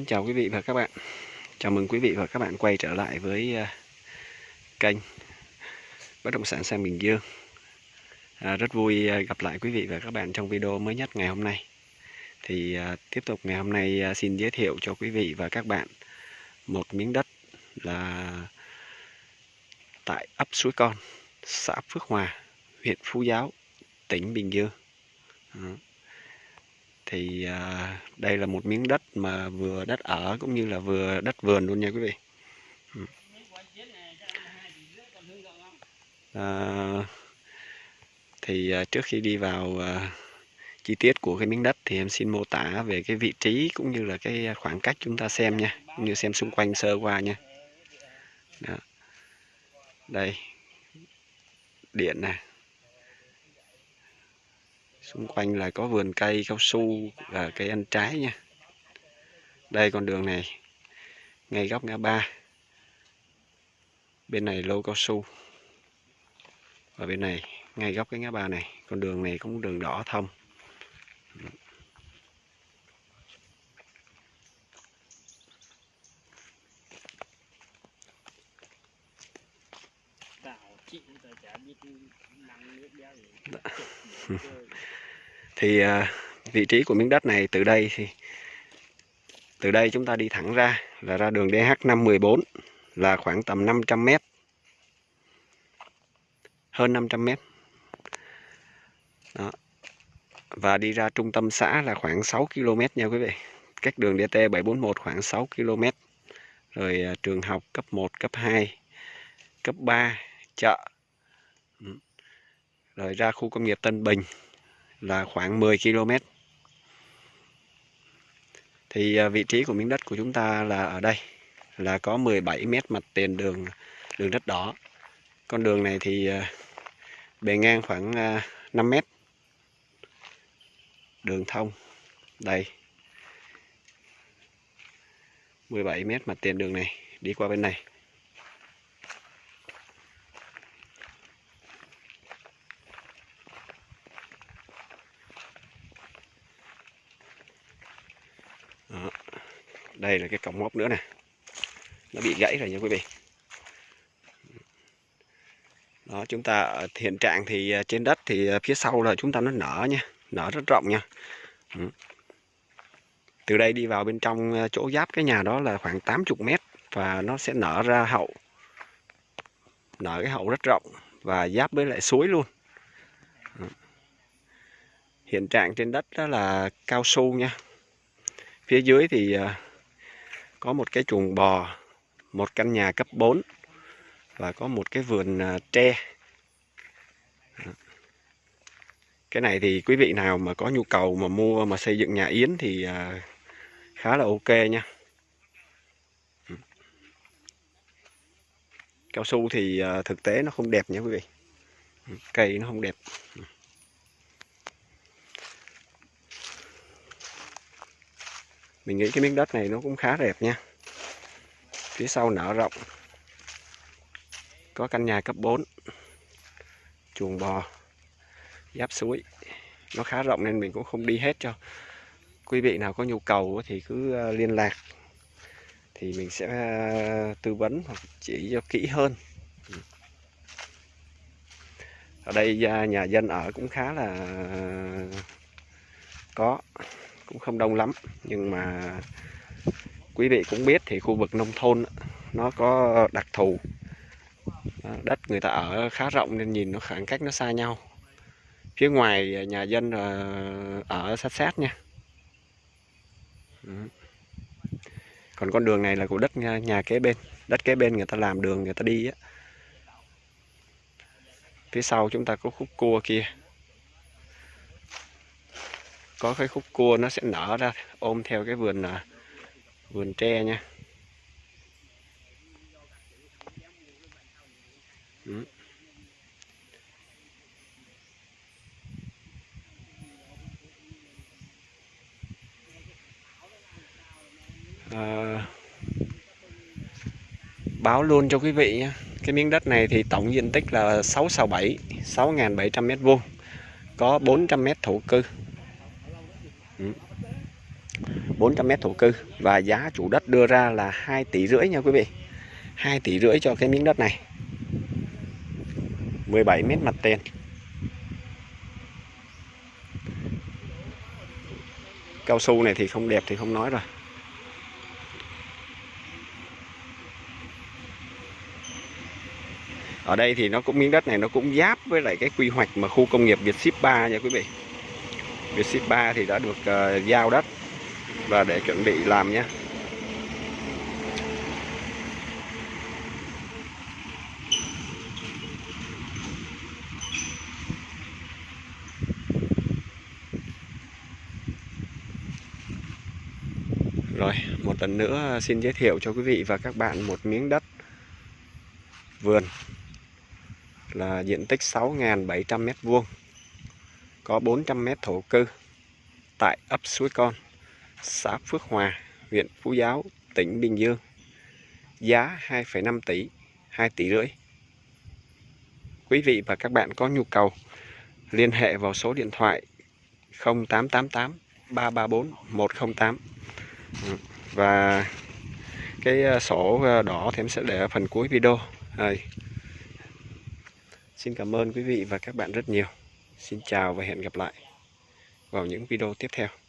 Mến chào quý vị và các bạn. Chào mừng quý vị và các bạn quay trở lại với à, kênh Bất động sản sang Bình Dương. À, Rất vui à, gặp lại quý vị và các bạn trong video mới nhất ngày hôm nay. Thì à, tiếp tục ngày hôm nay à, xin giới thiệu cho quý vị và các bạn Một miếng đất là tại ấp Suối Con, xã Phước Hòa, huyện Phú Giáo, tỉnh Bình Dương. À thì à, đây là một miếng đất mà vừa đất ở cũng như là vừa đất vườn luôn nha quý vị. Ừ. À, thì à, trước khi đi vào à, chi tiết của cái miếng đất thì em xin mô tả về cái vị trí cũng như là cái khoảng cách chúng ta xem nha cũng như xem xung quanh sơ qua nha. Đó. đây. Điện này xung quanh là có vườn cây, cao su và cây ăn trái nha. Đây con đường này, ngay góc ngã ba. Bên này lô cao su. Và bên này, ngay góc cái ngã ba này. Con đường này cũng đường đỏ thông. Thì à, vị trí của miếng đất này từ đây thì, từ đây chúng ta đi thẳng ra là ra đường DH514 là khoảng tầm 500 m hơn 500 m đó. và đi ra trung tâm xã là khoảng 6 km nha quý vị. Cách đường DT 741 khoảng 6 km. Rồi à, trường học cấp 1 cấp 2 cấp 3 chợ. Ừ. Rồi ra khu công nghiệp Tân Bình là khoảng 10 km. Thì à, vị trí của miếng đất của chúng ta là ở đây, là có 17 mét mặt tiền đường đường đất đỏ. Con đường này thì à, bề ngang khoảng à, 5 mét. Đường thông, đây. 17 mét mặt tiền đường này, đi qua bên này. Đây là cái cổng móc nữa nè. Nó bị gãy rồi nha quý vị. Đó, chúng ta ở hiện trạng thì à, trên đất thì à, phía sau là chúng ta nó nở nha, nở rất rộng nha. Ừ. từ đây đi vào bên trong à, chỗ giáp cái nhà đó là khoảng 80 mét và nó sẽ nở ra hậu. Nở cái hậu rất rộng và giáp với lại suối luôn. Hiện trạng trên đất đó là cao su nha. Phía dưới thì có một cái chuồng bò, một căn nhà cấp 4 và có một cái vườn à, tre. Cái này thì quý vị nào mà có nhu cầu mà mua mà xây dựng nhà yến thì à, khá là ok nha. Cao su thì à, thực tế nó không đẹp nha quý vị. Cây nó không đẹp. Mình nghĩ cái miếng đất này nó cũng khá đẹp nha. Phía sau nở rộng. Có căn nhà cấp 4 chuồng bò. Giáp suối. Nó khá rộng nên mình cũng không đi hết cho quý vị nào có nhu cầu thì cứ ờ, liên lạc. Thì mình sẽ ờ, tư vấn hoặc chỉ cho kỹ hơn. Ở đây ờ, nhà dân ở cũng khá là có cũng không đông lắm nhưng mà quý vị cũng biết thì khu vực nông thôn nó có đặc thù. Đất người ta ở khá rộng nên nhìn nó khoảng cách nó xa nhau. Phía ngoài nhà dân ở sát sát nha. Còn con đường này là của đất nhà, nhà kế bên. Đất kế bên người ta làm đường người ta đi á. Phía sau chúng ta có khúc cua kia có cái khúc cua nó sẽ nở ra ôm theo cái vườn à, vườn tre nha. Ừ. à, báo luôn cho quý vị nhé cái miếng đất này thì tổng diện tích là 667 6.700 mét vuông có 400 mét thổ cư. 400 mét thổ cư và giá chủ đất đưa ra là 2 tỷ rưỡi nha quý vị. 2 tỷ rưỡi cho cái miếng đất này. 17 mét mặt tiền. Cao su này thì không đẹp thì không nói rồi. Ở đây thì nó cũng miếng đất này nó cũng giáp với lại cái quy hoạch mà khu công nghiệp Việt Ship 3 nha quý vị. Việt Ship 3 thì đã được uh, giao đất và để chuẩn bị làm nhé. Rồi, một lần nữa xin giới thiệu cho quý vị và các bạn một miếng đất vườn là diện tích 6.700 m2 có 400 m thổ cư tại ấp Suối Con, xã Phước Hòa, huyện Phú Giáo, tỉnh Bình Dương. Giá 2,5 tỷ, 2 tỷ rưỡi. Quý vị và các bạn có nhu cầu liên hệ vào số điện thoại 0888 334 108 và cái ờ, sổ ờ, đỏ thì em sẽ để ở phần cuối video đây. Xin cảm ơn quý vị và các bạn rất nhiều. Xin chào và hẹn gặp lại vào những video tiếp theo.